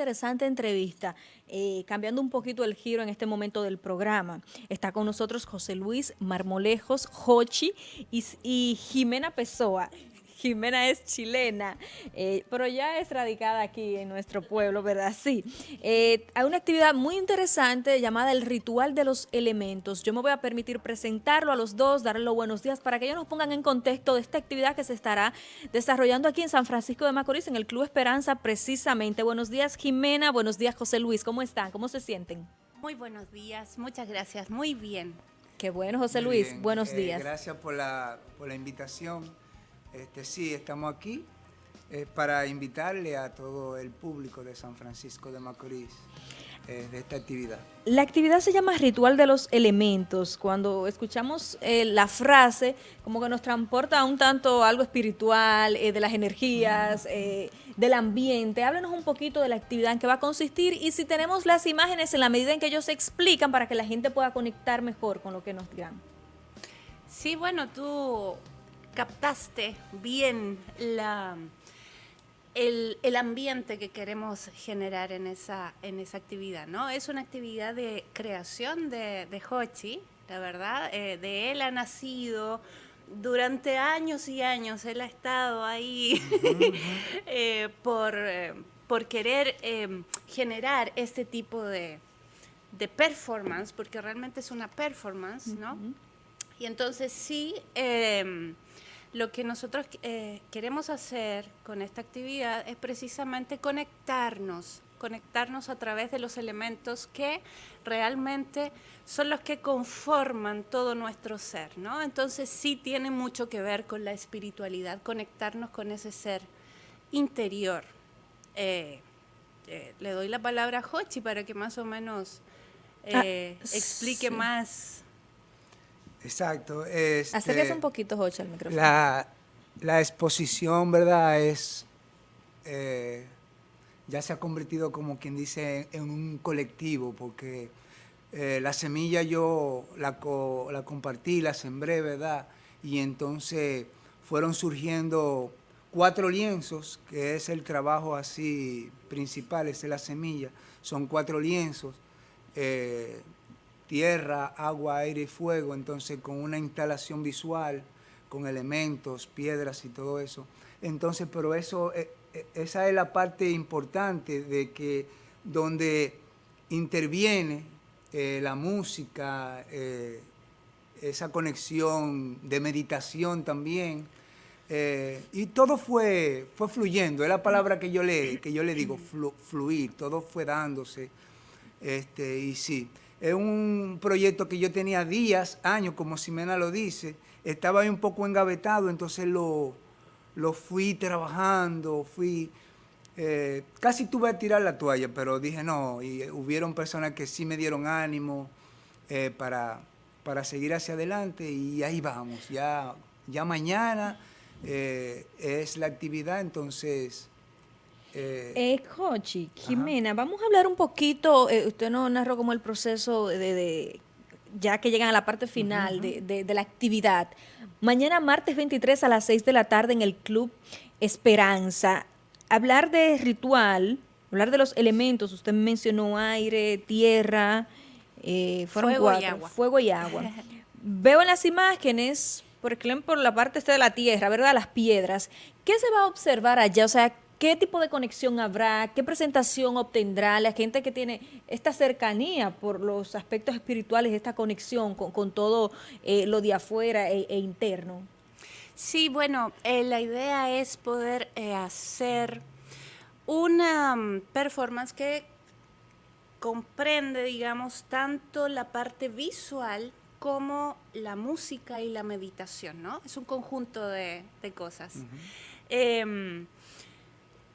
interesante entrevista, eh, cambiando un poquito el giro en este momento del programa. Está con nosotros José Luis Marmolejos, Jochi y, y Jimena Pessoa. Jimena es chilena, eh, pero ya es radicada aquí en nuestro pueblo, ¿verdad? Sí. Eh, hay una actividad muy interesante llamada el Ritual de los Elementos. Yo me voy a permitir presentarlo a los dos, darle los buenos días para que ellos nos pongan en contexto de esta actividad que se estará desarrollando aquí en San Francisco de Macorís, en el Club Esperanza, precisamente. Buenos días, Jimena. Buenos días, José Luis. ¿Cómo están? ¿Cómo se sienten? Muy buenos días. Muchas gracias. Muy bien. Qué bueno, José Luis. Buenos eh, días. Gracias por la, por la invitación. Este, sí, estamos aquí eh, para invitarle a todo el público de San Francisco de Macorís eh, de esta actividad. La actividad se llama Ritual de los Elementos. Cuando escuchamos eh, la frase, como que nos transporta un tanto algo espiritual, de las energías, del ambiente. Háblenos un poquito de la actividad en que va a consistir y si tenemos las imágenes en la medida en que ellos se explican para que la gente pueda conectar mejor con lo que nos digan. Sí, bueno, tú captaste bien la, el, ambiente que queremos generar en esa, en esa actividad, ¿no? Es una actividad de creación de, de Hochi, la verdad, eh, de él ha nacido durante años y años, él ha estado ahí eh, por, eh, por querer generar este tipo de, de performance, porque realmente es una performance, ¿no? Y entonces sí, lo que nosotros eh, queremos hacer con esta actividad es precisamente conectarnos, conectarnos a través de los elementos que realmente son los que conforman todo nuestro ser, ¿no? Entonces sí tiene mucho que ver con la espiritualidad, conectarnos con ese ser interior. Eh, eh, le doy la palabra a Hochi para que más o menos ah, explique más Exacto. Este, Acérquese un poquito, Jocha, al micrófono. La, exposición, ¿verdad? Es, eh, ya se ha convertido, como quien dice, en un colectivo, porque eh, la semilla yo la, la compartí, la sembré, ¿verdad? Y entonces fueron surgiendo cuatro lienzos, que es el trabajo así principal, es la semilla, son cuatro lienzos. Eh, tierra, agua, aire y fuego, entonces con una instalación visual, con elementos, piedras y todo eso. Entonces, pero eso, eh, eh, esa es la parte importante de que donde interviene eh, la música, esa conexión de meditación también, y todo fue, fue fluyendo, es la palabra que yo le, que yo le digo, fluir, todo fue dándose, este, y sí. Es un proyecto que yo tenía días, años, como Simena lo dice. Estaba ahí un poco engavetado, entonces lo, lo fui trabajando, fui... Eh, casi tuve a tirar la toalla, pero dije no, y hubieron personas que sí me dieron ánimo eh, para, para seguir hacia adelante y ahí vamos. Ya, ya mañana eh, es la actividad, entonces eh, eh Jimena, vamos a hablar un poquito, eh, usted nos narró como el proceso de, ya que llegan a la parte final de, la actividad. Mañana martes 23 a las 6 de la tarde en el Club Esperanza. Hablar de ritual, hablar de los elementos, usted mencionó aire, tierra, eh, fuego y agua. Fuego y agua. Veo en las imágenes, por ejemplo, la parte esta de la tierra, ¿verdad? Las piedras. ¿Qué se va a observar allá? O sea, ¿Qué tipo de conexión habrá? ¿Qué presentación obtendrá la gente que tiene esta cercanía por los aspectos espirituales, esta conexión con, todo eh, lo de afuera e, e interno? Sí, bueno, eh, la idea es poder eh, hacer una mm, performance que comprende, digamos, tanto la parte visual como la música y la meditación, ¿no? Es un conjunto de, cosas.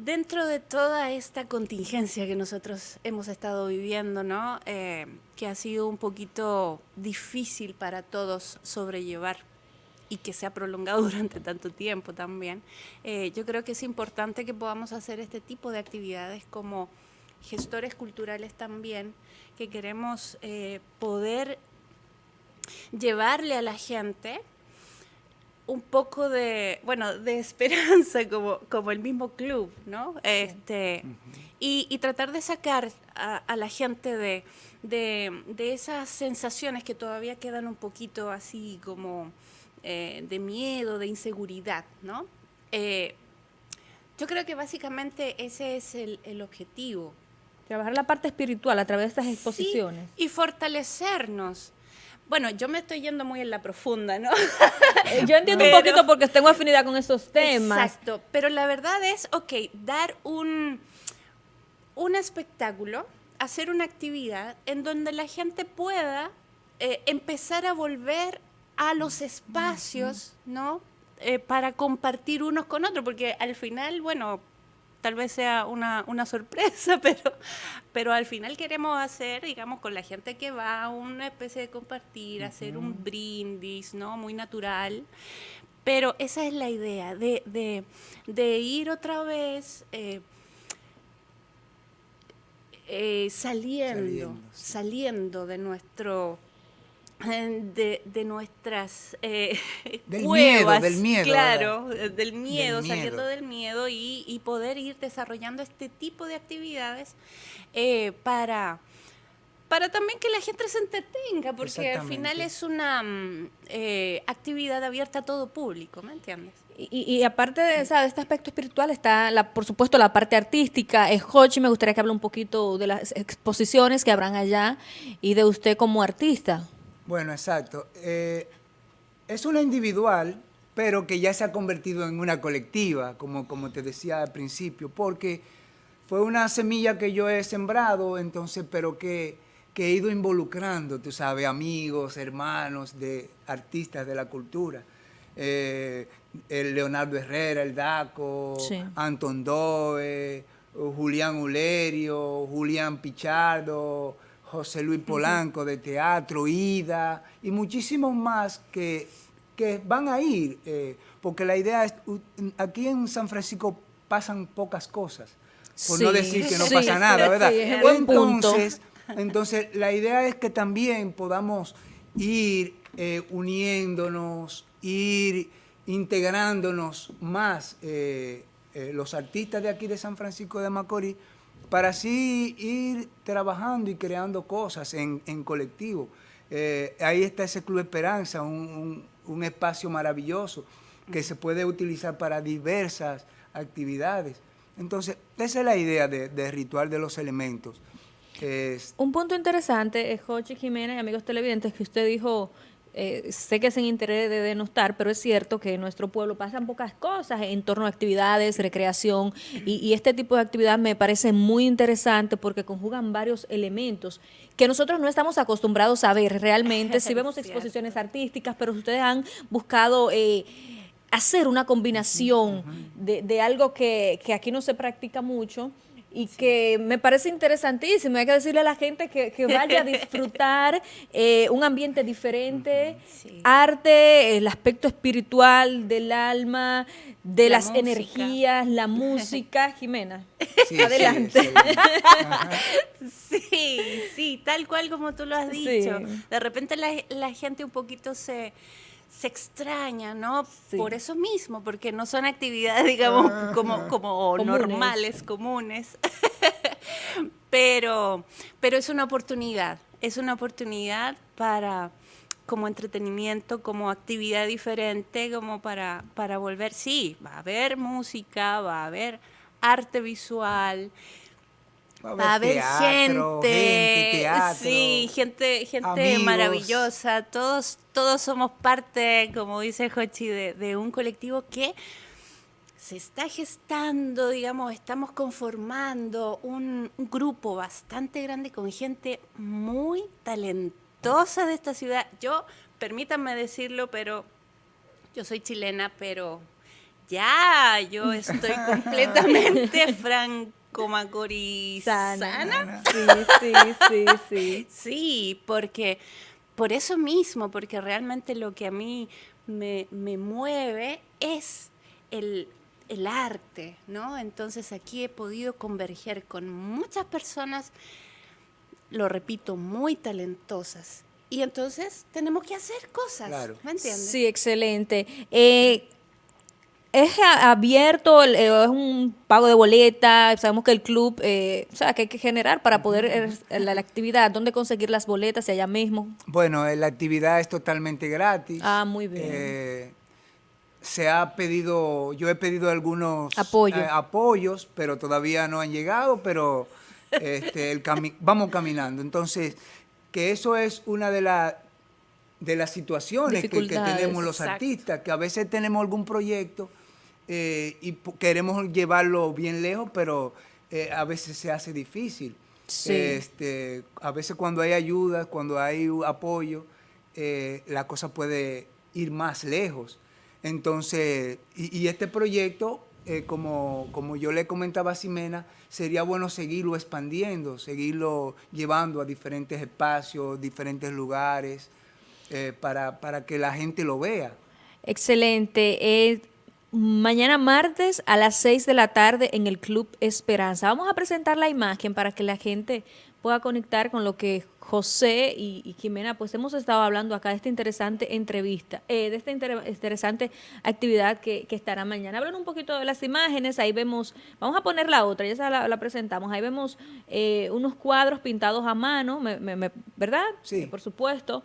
Dentro de toda esta contingencia que nosotros hemos estado viviendo, ¿no? Eh, que ha sido un poquito difícil para todos sobrellevar y que se ha prolongado durante tanto tiempo también, eh, yo creo que es importante que podamos hacer este tipo de actividades como gestores culturales también, que queremos eh, poder llevarle a la gente un poco de, bueno, de esperanza como, como el mismo club, ¿no? Este, y, tratar de sacar a, la gente de, de, esas sensaciones que todavía quedan un poquito así como eh, de miedo, de inseguridad, ¿no? Eh, yo creo que básicamente ese es el, el, objetivo. Trabajar la parte espiritual a través de estas exposiciones. y fortalecernos. Bueno, yo me estoy yendo muy en la profunda, ¿no? Yo entiendo un poquito porque tengo afinidad con esos temas. Exacto, pero la verdad es, ok, dar un, un espectáculo, hacer una actividad en donde la gente pueda eh, empezar a volver a los espacios, ¿no? Eh, para compartir unos con otros, porque al final, bueno, tal vez sea una, una, sorpresa, pero, pero al final queremos hacer, digamos, con la gente que va, una especie de compartir, hacer un brindis, ¿no? Muy natural. Pero esa es la idea, de, de, de ir otra vez eh, eh, saliendo, saliendo de nuestro de, de nuestras eh, del miedo, del miedo, claro, del miedo, saliendo del miedo y, poder ir desarrollando este tipo de actividades eh, para para también que la gente se entretenga, porque al final es una mm, eh, actividad abierta a todo público, ¿me entiendes? Y, aparte de, esa, de, este aspecto espiritual está, la, por supuesto, la parte artística. Es Hochi, me gustaría que hable un poquito de las exposiciones que habrán allá y de usted como artista. Bueno, exacto. Eh, es una individual, pero que ya se ha convertido en una colectiva, como, como te decía al principio, porque fue una semilla que yo he sembrado, entonces, pero que, que he ido involucrando, tú sabes, amigos, hermanos de artistas de la cultura. Eh, el Leonardo Herrera, el Daco, Anton Doe, Julián Ulerio, Julián Pichardo, José Luis Polanco de teatro, Ida y muchísimos más que, que van a ir, eh, porque la idea es, aquí en San Francisco pasan pocas cosas, por no decir que no pasa nada, ¿verdad? entonces, entonces, la idea es que también podamos ir eh, uniéndonos, ir integrándonos más eh, los artistas de aquí de San Francisco de Macorís, para así ir trabajando y creando cosas en, colectivo. Eh, ahí está ese Club Esperanza, un, espacio maravilloso que se puede utilizar para diversas actividades. Entonces, esa es la idea de, Ritual de los Elementos. Un punto interesante, es Jochi Jiménez amigos televidentes, que usted dijo eh, sé que es en interés de denostar, pero es cierto que en nuestro pueblo pasan pocas cosas en torno a actividades, recreación, y, este tipo de actividad me parece muy interesante porque conjugan varios elementos que nosotros no estamos acostumbrados a ver realmente. Si vemos exposiciones artísticas, pero ustedes han buscado... Eh, hacer una combinación de, algo que, que aquí no se practica mucho, y que me parece interesantísimo. Hay que decirle a la gente que, vaya a disfrutar eh, un ambiente diferente, arte, el aspecto espiritual del alma, de las energías, la música. Jimena, adelante. Sí, sí, tal cual como tú lo has dicho. De repente la, la gente un poquito se se extraña, ¿no? Por eso mismo, porque no son actividades, digamos, como, como normales, comunes. pero, pero es una oportunidad, es una oportunidad para como entretenimiento, como actividad diferente, como para, para volver, sí, va a haber música, va a haber arte visual, Va a haber, gente, sí, gente, gente maravillosa. Todos, todos somos parte, como dice Jochi, de, un colectivo que se está gestando, digamos, estamos conformando un, grupo bastante grande con gente muy talentosa de esta ciudad. Yo, permítanme decirlo, pero yo soy chilena, pero ya, yo estoy completamente franca Macorizana. Sí, sí, sí, sí. sí, porque por eso mismo, porque realmente lo que a mí me, mueve es el, el arte, ¿no? Entonces aquí he podido converger con muchas personas, lo repito, muy talentosas y entonces tenemos que hacer cosas, ¿me entiendes? Sí, excelente. Eh, ¿Es abierto, eh, es un pago de boleta? Sabemos que el club, eh, o sea, que hay que generar para poder la, la, actividad. ¿Dónde conseguir las boletas? ¿Y allá mismo? Bueno, la actividad es totalmente gratis. Ah, muy bien. se ha pedido, yo he pedido algunos apoyos, pero todavía no han llegado, pero este, el vamos caminando. Entonces, que eso es una de, de las situaciones que, tenemos los artistas, que a veces tenemos algún proyecto eh, y queremos llevarlo bien lejos, pero eh, a veces se hace difícil. Este, a veces cuando hay ayuda, cuando hay apoyo, eh, la cosa puede ir más lejos. Entonces, y este proyecto como, como yo le comentaba a Ximena, sería bueno seguirlo expandiendo, seguirlo llevando a diferentes espacios, diferentes lugares, eh, para, para, que la gente lo vea. Excelente. Eh, mañana martes a las 6 de la tarde en el Club Esperanza. Vamos a presentar la imagen para que la gente pueda conectar con lo que José y, Jimena, pues hemos estado hablando acá de esta interesante entrevista, eh, de esta interesante actividad que, estará mañana. Hablan un poquito de las imágenes, ahí vemos, vamos a poner la otra, ya la, la presentamos, ahí vemos eh, unos cuadros pintados a mano, ¿verdad? Sí. por supuesto.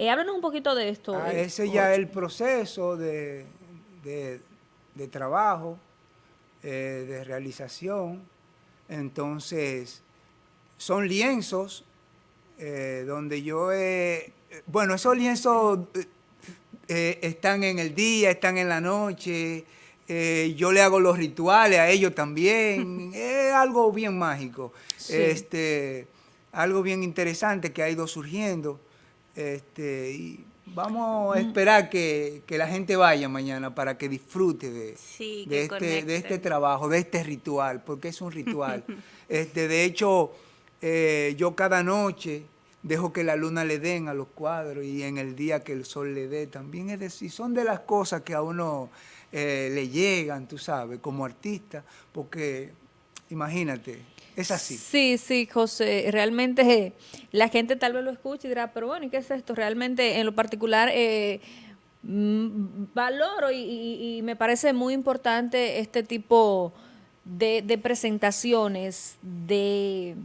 Eh, háblanos un poquito de esto. Ah, ese ya es el proceso de, trabajo, de realización. Entonces, son lienzos eh, donde yo he... Bueno, esos lienzos eh, eh, están en el día, están en la noche, yo le hago los rituales a ellos también, es algo bien mágico, este, algo bien interesante que ha ido surgiendo. Este, y vamos a esperar que, la gente vaya mañana para que disfrute de, de, este, de, este, trabajo, de este ritual, porque es un ritual. este, de hecho, eh, yo cada noche dejo que la luna le den a los cuadros y en el día que el sol le dé también. Es decir, son de las cosas que a uno eh, le llegan, tú sabes, como artista, porque imagínate, es así. Sí, sí, José, realmente la gente tal vez lo escuche y dirá, pero bueno, ¿y qué es esto? Realmente en lo particular... Eh, mm, valoro y, me parece muy importante este tipo de presentaciones, de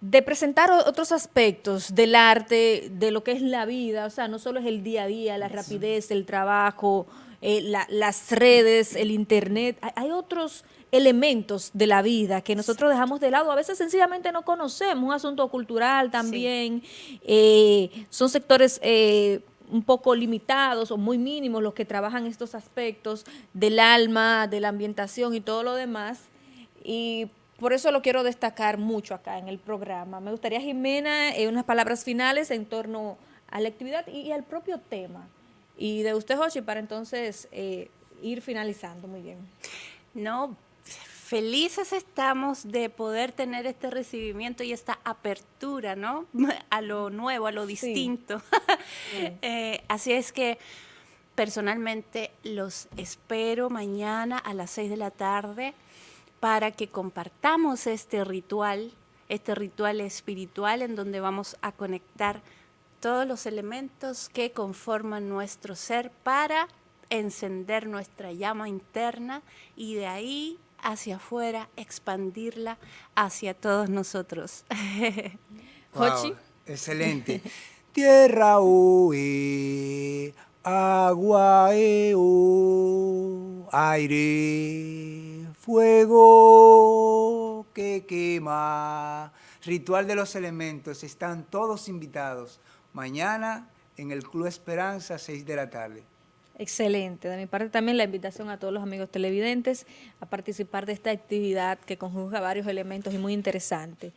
de presentar otros aspectos del arte, de lo que es la vida, o sea, no solo es el día a día, la rapidez, el trabajo, eh, las redes, el internet, hay, otros elementos de la vida que nosotros dejamos de lado, a veces sencillamente no conocemos, un asunto cultural también, eh, son sectores eh, un poco limitados o muy mínimos los que trabajan estos aspectos del alma, de la ambientación y todo lo demás, y por eso lo quiero destacar mucho acá en el programa. Me gustaría, Jimena, unas palabras finales en torno a la actividad y, al propio tema. Y de usted, Joshi, para entonces eh, ir finalizando. Muy bien. No, felices estamos de poder tener este recibimiento y esta apertura, ¿no? A lo nuevo, a lo distinto. Eh, así es que personalmente los espero mañana a las 6 de la tarde para que compartamos este ritual, este ritual espiritual en donde vamos a conectar todos los elementos que conforman nuestro ser para encender nuestra llama interna y de ahí hacia afuera expandirla hacia todos nosotros. wow, excelente. Tierra agua eu, aire fuego que quema, ritual de los elementos, están todos invitados mañana en el Club Esperanza, 6 de la tarde. Excelente. De mi parte también la invitación a todos los amigos televidentes a participar de esta actividad que conjuga varios elementos y muy interesante.